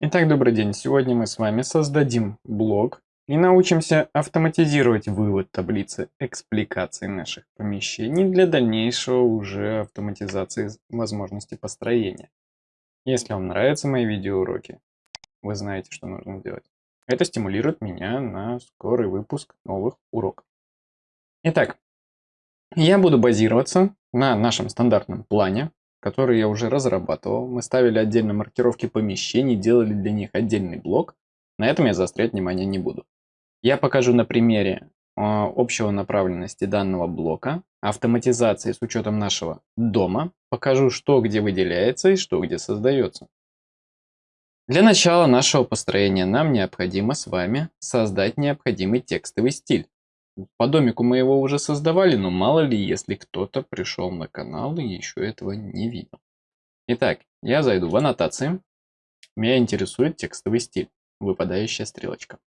Итак, добрый день. Сегодня мы с вами создадим блок и научимся автоматизировать вывод таблицы экспликаций наших помещений для дальнейшего уже автоматизации возможности построения. Если вам нравятся мои видеоуроки, вы знаете, что нужно делать. Это стимулирует меня на скорый выпуск новых уроков. Итак, я буду базироваться на нашем стандартном плане, который я уже разрабатывал. Мы ставили отдельно маркировки помещений, делали для них отдельный блок. На этом я заострять внимание не буду. Я покажу на примере а, общего направленности данного блока, автоматизации с учетом нашего дома, покажу, что где выделяется и что где создается. Для начала нашего построения нам необходимо с вами создать необходимый текстовый стиль. По домику мы его уже создавали, но мало ли, если кто-то пришел на канал и еще этого не видел. Итак, я зайду в аннотации. Меня интересует текстовый стиль, выпадающая стрелочка.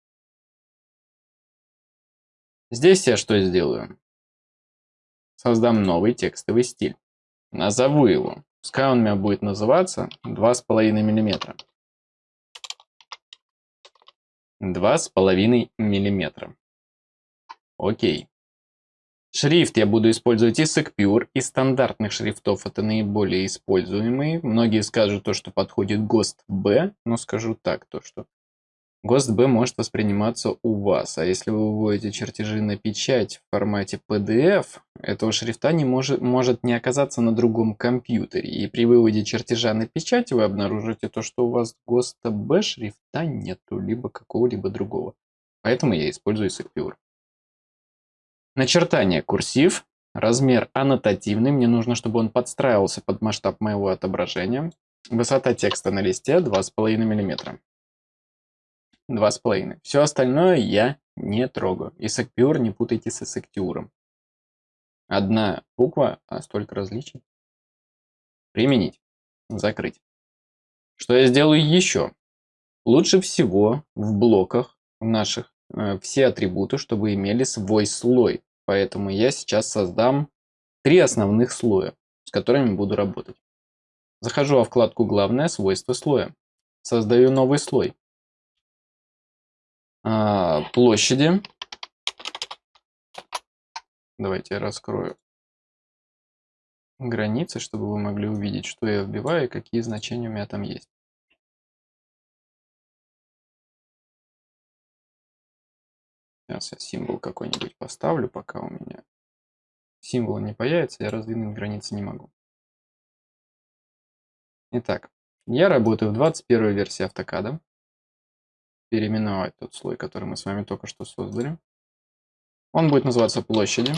Здесь я что сделаю? Создам новый текстовый стиль. Назову его. Пускай он у меня будет называться 2,5 мм. 2,5 мм. Окей. Шрифт я буду использовать и Secure, и стандартных шрифтов. Это наиболее используемые. Многие скажут то, что подходит ГОСТ Б, но скажу так, то что ГОСТ Б может восприниматься у вас. А если вы выводите чертежи на печать в формате PDF, этого шрифта не может, может не оказаться на другом компьютере. И при выводе чертежа на печать вы обнаружите то, что у вас ГОСТ Б шрифта нету, либо какого-либо другого. Поэтому я использую Secure. Начертание курсив. Размер аннотативный. Мне нужно, чтобы он подстраивался под масштаб моего отображения. Высота текста на листе 2,5 мм. 2,5. Все остальное я не трогаю. И Secure не путайте с Secure. Одна буква, а столько различий. Применить. Закрыть. Что я сделаю еще? Лучше всего в блоках наших Э, все атрибуты, чтобы имели свой слой. Поэтому я сейчас создам три основных слоя, с которыми буду работать. Захожу во вкладку «Главное свойство слоя». Создаю новый слой. А, площади. Давайте я раскрою границы, чтобы вы могли увидеть, что я вбиваю и какие значения у меня там есть. Сейчас я символ какой-нибудь поставлю, пока у меня символ не появится, я раздвинуть границы не могу. Итак, я работаю в 21 версии автокада. Переименовать тот слой, который мы с вами только что создали. Он будет называться площади.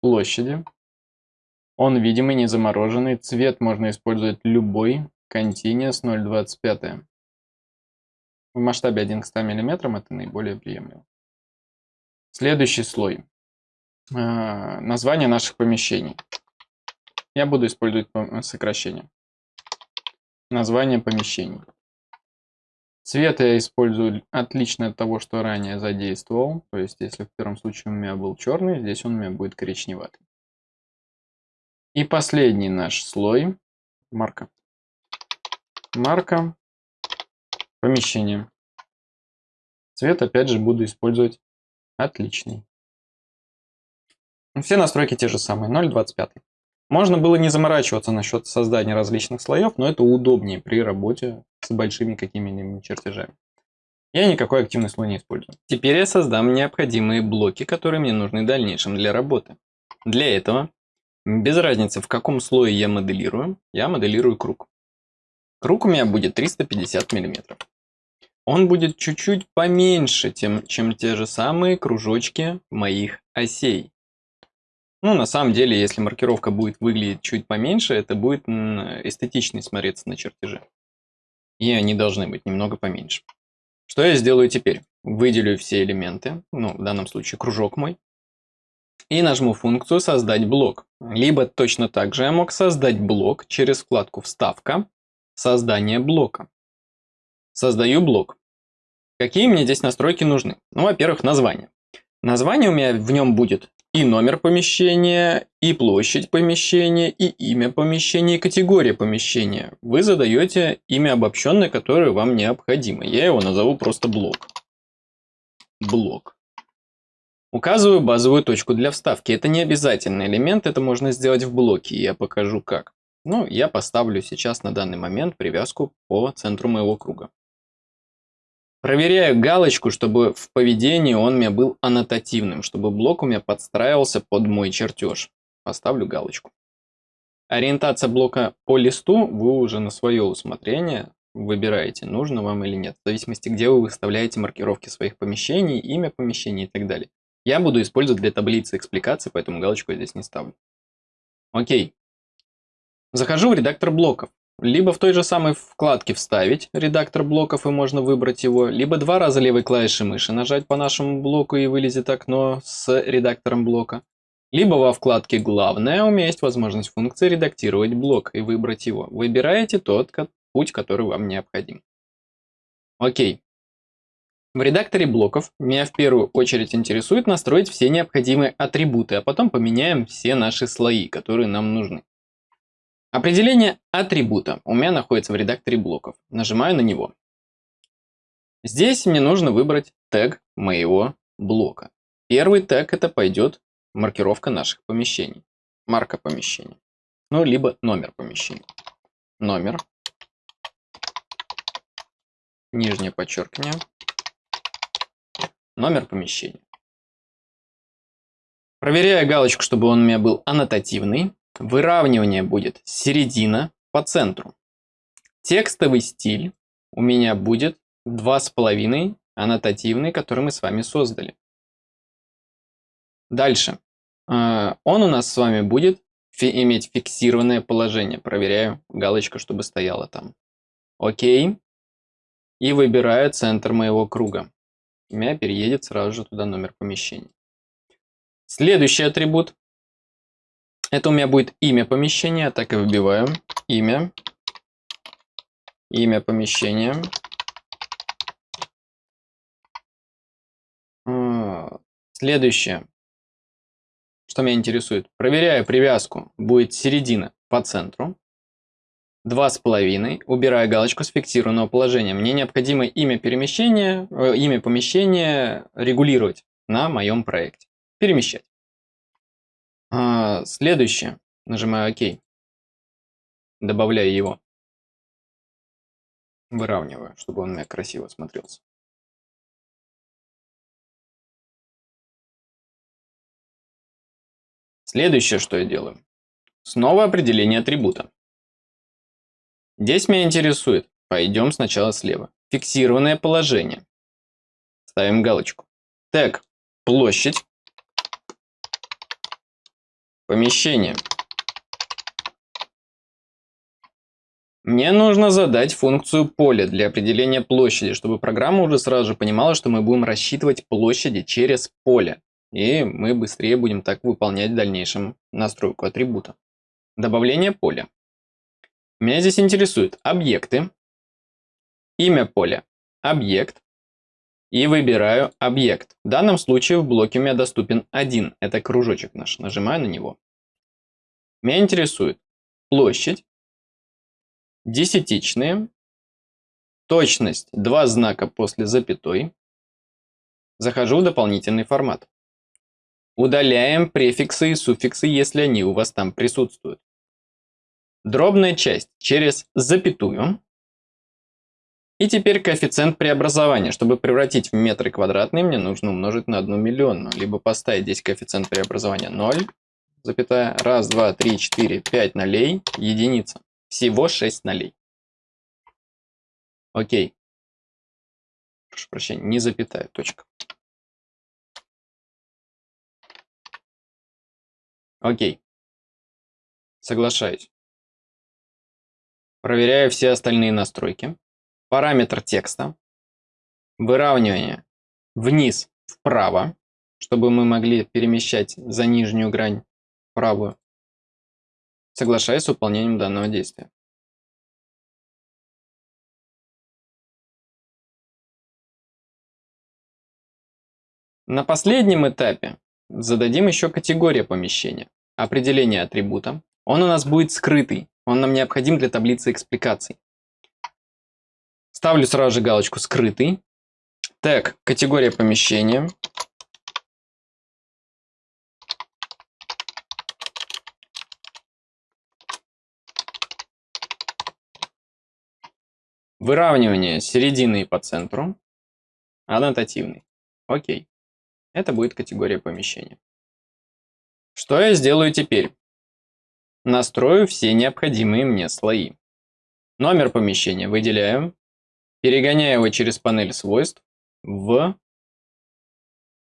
Площади. Он видимый, не замороженный. Цвет можно использовать любой. Continuous 0.25. В масштабе 1 к 100 мм это наиболее приемлемо. Следующий слой. А, название наших помещений. Я буду использовать сокращение. Название помещений. Цвет я использую отлично от того, что ранее задействовал. То есть, если в первом случае у меня был черный, здесь он у меня будет коричневатый. И последний наш слой. Марка. Марка помещение. Цвет опять же буду использовать отличный. Все настройки те же самые, 0.25. Можно было не заморачиваться насчет создания различных слоев, но это удобнее при работе с большими какими-нибудь чертежами. Я никакой активный слой не использую. Теперь я создам необходимые блоки, которые мне нужны в дальнейшем для работы. Для этого, без разницы в каком слое я моделирую, я моделирую круг. Круг у меня будет 350 миллиметров он будет чуть-чуть поменьше, тем, чем те же самые кружочки моих осей. Ну, на самом деле, если маркировка будет выглядеть чуть поменьше, это будет эстетичнее смотреться на чертеже. И они должны быть немного поменьше. Что я сделаю теперь? Выделю все элементы, ну, в данном случае кружок мой, и нажму функцию «Создать блок». Либо точно так же я мог создать блок через вкладку «Вставка», «Создание блока». Создаю блок. Какие мне здесь настройки нужны? Ну, во-первых, название. Название у меня в нем будет и номер помещения, и площадь помещения, и имя помещения, и категория помещения. Вы задаете имя обобщенное, которое вам необходимо. Я его назову просто блок. Блок. Указываю базовую точку для вставки. Это не обязательный элемент, это можно сделать в блоке, я покажу как. Ну, я поставлю сейчас на данный момент привязку по центру моего круга. Проверяю галочку, чтобы в поведении он у меня был аннотативным, чтобы блок у меня подстраивался под мой чертеж. Поставлю галочку. Ориентация блока по листу вы уже на свое усмотрение выбираете, нужно вам или нет, в зависимости, где вы выставляете маркировки своих помещений, имя помещения и так далее. Я буду использовать для таблицы экспликации, поэтому галочку я здесь не ставлю. Окей. Захожу в редактор блоков. Либо в той же самой вкладке «Вставить» редактор блоков и можно выбрать его, либо два раза левой клавишей мыши нажать по нашему блоку и вылезет окно с редактором блока. Либо во вкладке «Главное» у меня есть возможность функции «Редактировать блок» и выбрать его. Выбираете тот путь, который вам необходим. Окей. В редакторе блоков меня в первую очередь интересует настроить все необходимые атрибуты, а потом поменяем все наши слои, которые нам нужны. Определение атрибута у меня находится в редакторе блоков. Нажимаю на него. Здесь мне нужно выбрать тег моего блока. Первый тег это пойдет маркировка наших помещений. Марка помещения. Ну, либо номер помещения. Номер. Нижнее подчеркивание. Номер помещения. Проверяю галочку, чтобы он у меня был аннотативный. Выравнивание будет середина по центру. Текстовый стиль у меня будет 2,5 аннотативный, который мы с вами создали. Дальше. А, он у нас с вами будет иметь фиксированное положение. Проверяю галочку, чтобы стояла там. Окей. И выбираю центр моего круга. У меня переедет сразу же туда номер помещения. Следующий атрибут это у меня будет имя помещения, так и выбиваю. Имя. Имя помещения. А, следующее, что меня интересует. Проверяю привязку. Будет середина по центру. Два с половиной. Убираю галочку с фиксированного положения. Мне необходимо имя перемещения, э, имя помещения регулировать на моем проекте. Перемещать. А, следующее. Нажимаю ОК. Добавляю его. Выравниваю, чтобы он у меня красиво смотрелся. Следующее, что я делаю. Снова определение атрибута. Здесь меня интересует. Пойдем сначала слева. Фиксированное положение. Ставим галочку. Тег. Площадь. Помещение. Мне нужно задать функцию поля для определения площади, чтобы программа уже сразу же понимала, что мы будем рассчитывать площади через поле. И мы быстрее будем так выполнять в дальнейшем настройку атрибута. Добавление поля. Меня здесь интересуют объекты, имя поля, объект, и выбираю объект. В данном случае в блоке у меня доступен один, это кружочек наш. Нажимаю на него. Меня интересует площадь, десятичные, точность, два знака после запятой. Захожу в дополнительный формат. Удаляем префиксы и суффиксы, если они у вас там присутствуют. Дробная часть через запятую. И теперь коэффициент преобразования. Чтобы превратить в метры квадратные, мне нужно умножить на 1 миллионную. Либо поставить здесь коэффициент преобразования 0, запятая, 1, 2, 3, 4, 5 нолей, единица. Всего 6 нолей. Окей. Прошу прощения, не запятая, точка. Окей. Соглашаюсь. Проверяю все остальные настройки параметр текста, выравнивание вниз вправо, чтобы мы могли перемещать за нижнюю грань правую, соглашаясь с выполнением данного действия. На последнем этапе зададим еще категория помещения. Определение атрибута. Он у нас будет скрытый. Он нам необходим для таблицы экспликаций. Ставлю сразу же галочку «Скрытый». Тег «Категория помещения». Выравнивание середины по центру. Аннотативный. Окей. Это будет категория помещения. Что я сделаю теперь? Настрою все необходимые мне слои. Номер помещения выделяю, перегоняю его через панель свойств в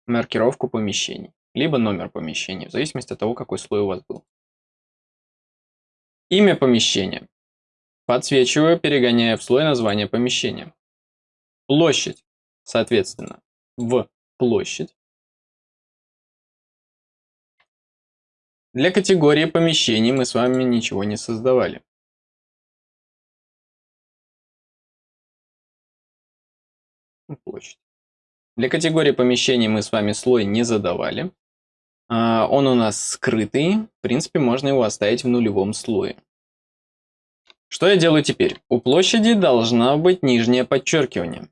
маркировку помещений, либо номер помещения, в зависимости от того, какой слой у вас был. Имя помещения. Подсвечиваю, перегоняя в слой название помещения. Площадь, соответственно, в площадь. Для категории помещений мы с вами ничего не создавали. Площадь. Для категории помещений мы с вами слой не задавали. А, он у нас скрытый. В принципе, можно его оставить в нулевом слое. Что я делаю теперь? У площади должна быть нижнее подчеркивание.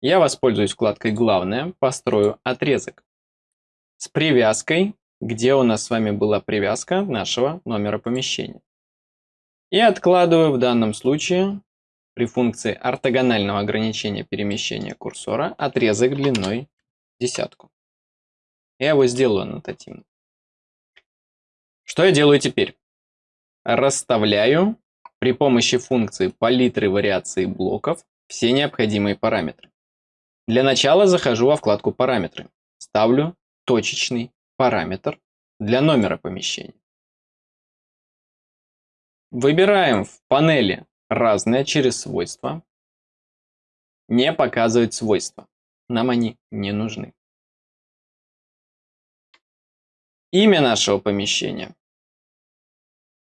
Я воспользуюсь вкладкой «Главное», построю отрезок с привязкой, где у нас с вами была привязка нашего номера помещения. И откладываю в данном случае при функции ортогонального ограничения перемещения курсора отрезок длиной десятку. Я его сделаю аннотативно. Что я делаю теперь? Расставляю при помощи функции палитры вариации блоков все необходимые параметры. Для начала захожу во вкладку «Параметры». Ставлю точечный параметр для номера помещения. Выбираем в панели «Разное» через свойства. Не показывать свойства. Нам они не нужны. Имя нашего помещения.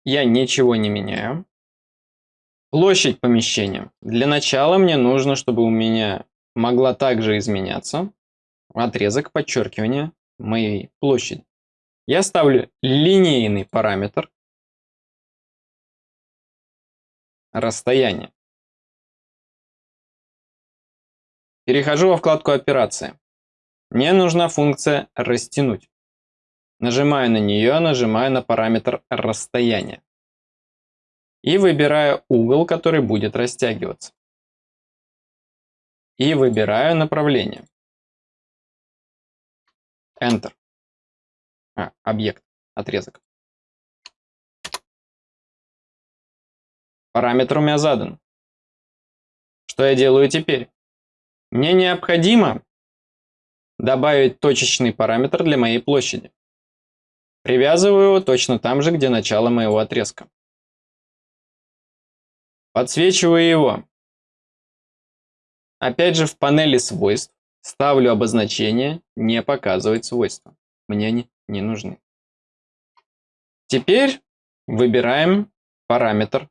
Я ничего не меняю. Площадь помещения. Для начала мне нужно, чтобы у меня могла также изменяться отрезок подчеркивания моей площади. Я ставлю линейный параметр расстояние. Перехожу во вкладку «Операция». Мне нужна функция «Растянуть». Нажимаю на нее, нажимаю на параметр расстояния и выбираю угол, который будет растягиваться. И выбираю направление. Enter. А, объект, отрезок. Параметр у меня задан. Что я делаю теперь? Мне необходимо добавить точечный параметр для моей площади. Привязываю его точно там же, где начало моего отрезка. Подсвечиваю его. Опять же в панели свойств ставлю обозначение «Не показывать свойства». Мне они не нужны. Теперь выбираем параметр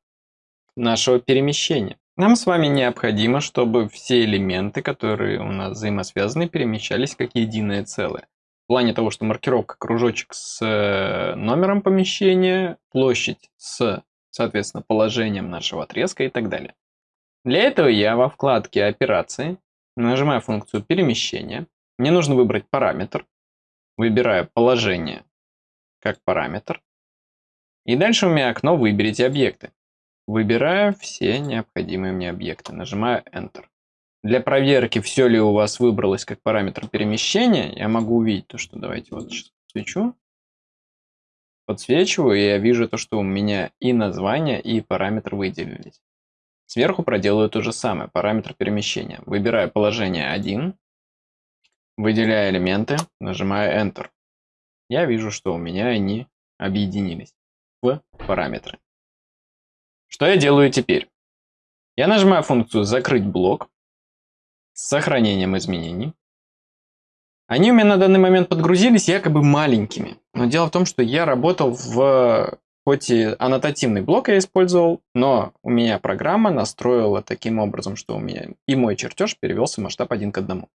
нашего перемещения. Нам с вами необходимо, чтобы все элементы, которые у нас взаимосвязаны, перемещались как единое целое. В плане того, что маркировка кружочек с э, номером помещения, площадь с соответственно, положением нашего отрезка и так далее. Для этого я во вкладке «Операции» нажимаю функцию перемещения. Мне нужно выбрать параметр. Выбираю положение как параметр. И дальше у меня окно «Выберите объекты». Выбираю все необходимые мне объекты. Нажимаю Enter. Для проверки, все ли у вас выбралось как параметр перемещения, я могу увидеть то, что давайте вот сейчас свечу подсвечиваю, и я вижу то, что у меня и название, и параметр выделились. Сверху проделаю то же самое, параметр перемещения. Выбираю положение 1, выделяю элементы, нажимаю Enter. Я вижу, что у меня они объединились в параметры. Что я делаю теперь? Я нажимаю функцию «Закрыть блок» с сохранением изменений. Они у меня на данный момент подгрузились якобы маленькими. Но дело в том, что я работал в... Хоть и аннотативный блок я использовал, но у меня программа настроила таким образом, что у меня и мой чертеж перевелся в масштаб один к одному.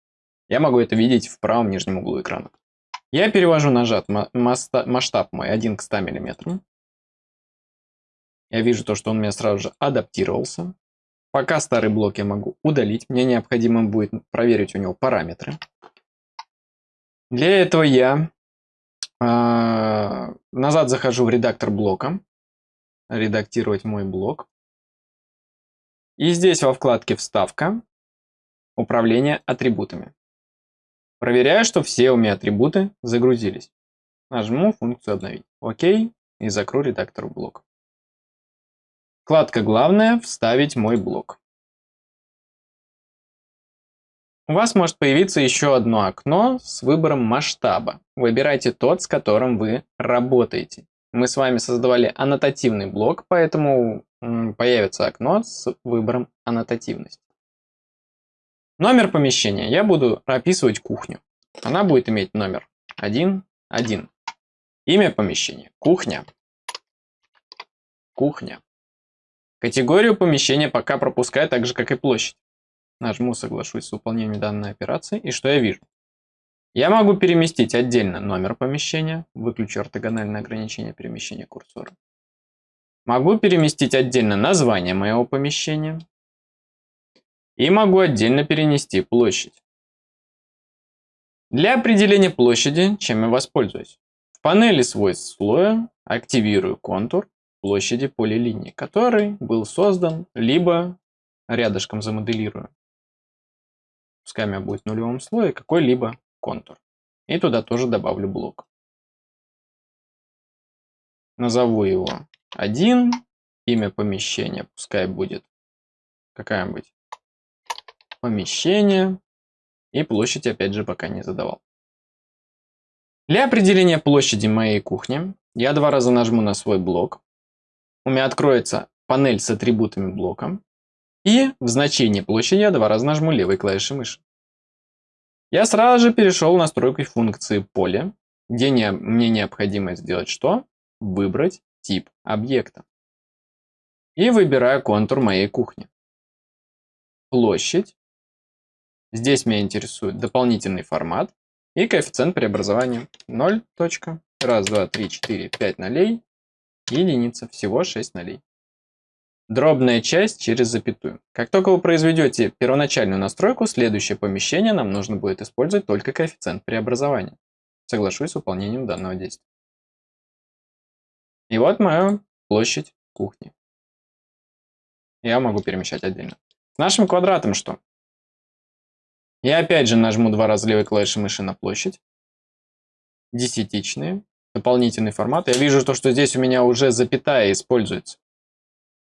Я могу это видеть в правом нижнем углу экрана. Я перевожу нажат масштаб мой 1 к 100 мм. Я вижу то, что он у меня сразу же адаптировался. Пока старый блок я могу удалить. Мне необходимо будет проверить у него параметры. Для этого я э, назад захожу в редактор блока. Редактировать мой блок. И здесь во вкладке «Вставка» управление атрибутами. Проверяю, что все у меня атрибуты загрузились. Нажму функцию «Обновить». ОК и закрою редактор блока. Вкладка «Главное» – «Вставить мой блок». У вас может появиться еще одно окно с выбором масштаба. Выбирайте тот, с которым вы работаете. Мы с вами создавали аннотативный блок, поэтому появится окно с выбором аннотативности. Номер помещения. Я буду описывать кухню. Она будет иметь номер 1, 1. Имя помещения. Кухня. Кухня. Категорию помещения пока пропускаю так же, как и площадь. Нажму «Соглашусь с выполнением данной операции» и что я вижу? Я могу переместить отдельно номер помещения, выключу ортогональное ограничение перемещения курсора. Могу переместить отдельно название моего помещения, и могу отдельно перенести площадь. Для определения площади, чем я воспользуюсь? В панели свойств слоя активирую контур площади полилинии, который был создан, либо рядышком замоделирую. Пускай у меня будет в нулевом слое какой-либо контур. И туда тоже добавлю блок. Назову его 1. Имя помещения пускай будет какая-нибудь помещение. И площадь опять же пока не задавал. Для определения площади моей кухни я два раза нажму на свой блок. У меня откроется панель с атрибутами блока. И в значении площади я два раза нажму левой клавишей мыши. Я сразу же перешел в настройку функции поле, где не, мне необходимо сделать что? Выбрать тип объекта. И выбираю контур моей кухни. Площадь Здесь меня интересует дополнительный формат и коэффициент преобразования 0. Раз, два, три, четыре, нолей. Единица. Всего 6 нолей. Дробная часть через запятую. Как только вы произведете первоначальную настройку, следующее помещение нам нужно будет использовать только коэффициент преобразования. Соглашусь с выполнением данного действия. И вот моя площадь кухни. Я могу перемещать отдельно. С нашим квадратом что? Я опять же нажму два раза левой клавишей мыши на площадь. Десятичные. Дополнительный формат. Я вижу, то, что здесь у меня уже запятая используется.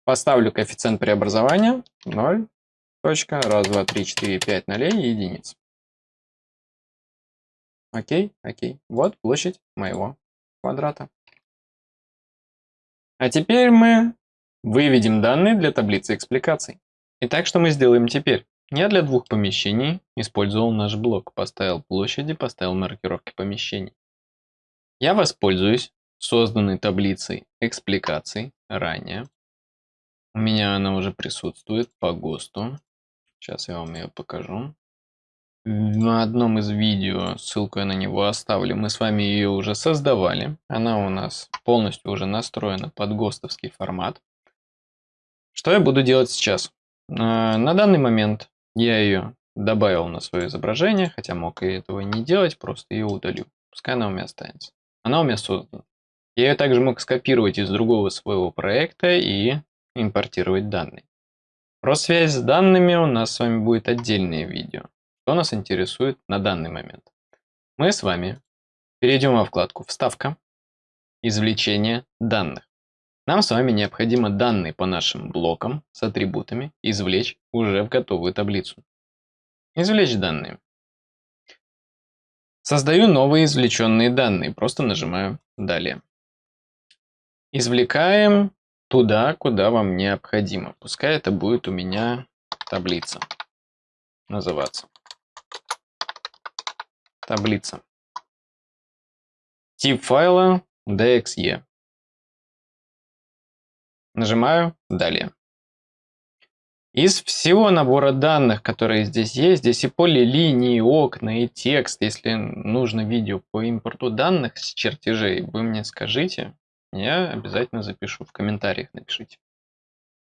Поставлю коэффициент преобразования 0. Точка. Раз, два, три, четыре, пять нолей и единиц. Окей, окей. Вот площадь моего квадрата. А теперь мы выведем данные для таблицы экспликаций. Итак, что мы сделаем теперь? Я для двух помещений использовал наш блок, поставил площади, поставил маркировки помещений. Я воспользуюсь созданной таблицей экспликаций ранее. У меня она уже присутствует по ГОСТу. Сейчас я вам ее покажу. На одном из видео, ссылку я на него оставлю, мы с вами ее уже создавали. Она у нас полностью уже настроена под ГОСТовский формат. Что я буду делать сейчас? А, на данный момент я ее добавил на свое изображение, хотя мог и этого не делать, просто ее удалю. Пускай она у меня останется. Она у меня создана. Я ее также мог скопировать из другого своего проекта и импортировать данные. Про связь с данными у нас с вами будет отдельное видео. Что нас интересует на данный момент? Мы с вами перейдем во вкладку «Вставка», «Извлечение данных». Нам с вами необходимо данные по нашим блокам с атрибутами извлечь уже в готовую таблицу. Извлечь данные. Создаю новые извлеченные данные, просто нажимаю «Далее». Извлекаем туда, куда вам необходимо. Пускай это будет у меня таблица называться. Таблица. Тип файла DXE. Нажимаю «Далее». Из всего набора данных, которые здесь есть, здесь и полилинии, и окна, и текст. Если нужно видео по импорту данных с чертежей, вы мне скажите, я обязательно запишу, в комментариях напишите.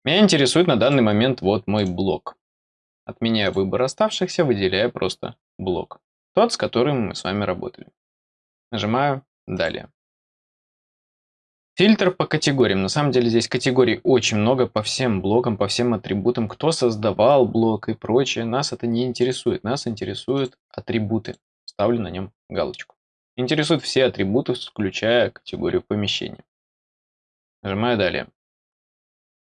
Меня интересует на данный момент вот мой блок. Отменяя выбор оставшихся, выделяю просто блок. Тот, с которым мы с вами работали. Нажимаю «Далее». Фильтр по категориям. На самом деле здесь категорий очень много по всем блокам, по всем атрибутам. Кто создавал блок и прочее. Нас это не интересует. Нас интересуют атрибуты. Ставлю на нем галочку. Интересуют все атрибуты, включая категорию помещения. Нажимаю «Далее».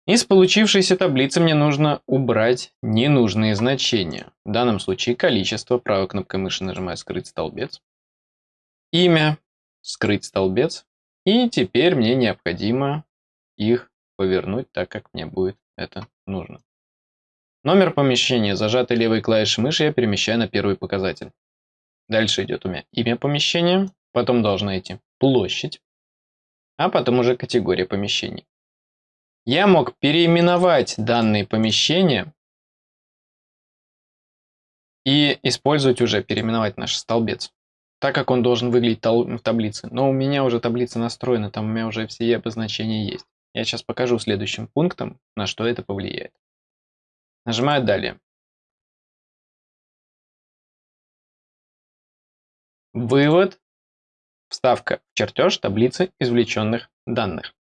Из получившейся таблицы мне нужно убрать ненужные значения. В данном случае количество. Правой кнопкой мыши нажимаю «Скрыть столбец». Имя. Скрыть столбец. И теперь мне необходимо их повернуть так, как мне будет это нужно. Номер помещения, зажатой левой клавишей мыши, я перемещаю на первый показатель. Дальше идет у меня имя помещения, потом должна идти площадь, а потом уже категория помещений. Я мог переименовать данные помещения и использовать уже, переименовать наш столбец, так как он должен выглядеть в таблице. Но у меня уже таблица настроена, там у меня уже все обозначения есть. Я сейчас покажу следующим пунктом, на что это повлияет. Нажимаю «Далее». Вывод. Вставка в чертеж таблицы извлеченных данных.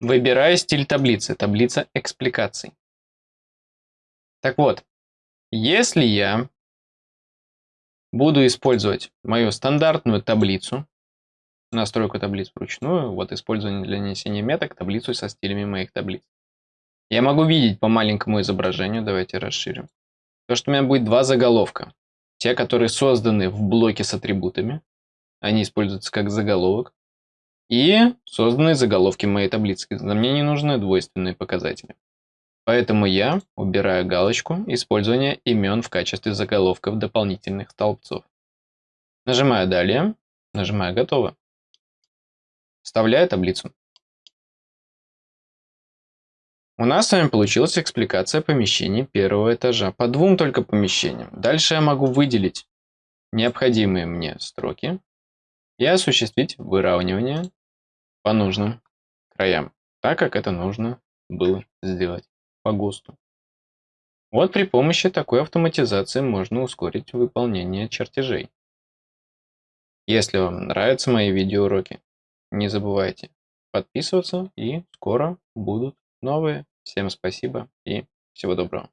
Выбираю стиль таблицы, таблица экспликаций. Так вот, если я буду использовать мою стандартную таблицу, настройку таблиц вручную, вот использование для нанесения меток, таблицу со стилями моих таблиц. Я могу видеть по маленькому изображению, давайте расширим, то, что у меня будет два заголовка. Те, которые созданы в блоке с атрибутами, они используются как заголовок, и созданы заголовки моей таблицы. Мне не нужны двойственные показатели. Поэтому я убираю галочку использования имен в качестве заголовков дополнительных столбцов. Нажимаю «Далее», нажимаю «Готово». Вставляю таблицу. У нас с вами получилась экспликация помещений первого этажа по двум только помещениям. Дальше я могу выделить необходимые мне строки и осуществить выравнивание по нужным краям, так как это нужно было сделать по ГОСТу. Вот при помощи такой автоматизации можно ускорить выполнение чертежей. Если вам нравятся мои видеоуроки, не забывайте подписываться и скоро будут новые. Всем спасибо и всего доброго.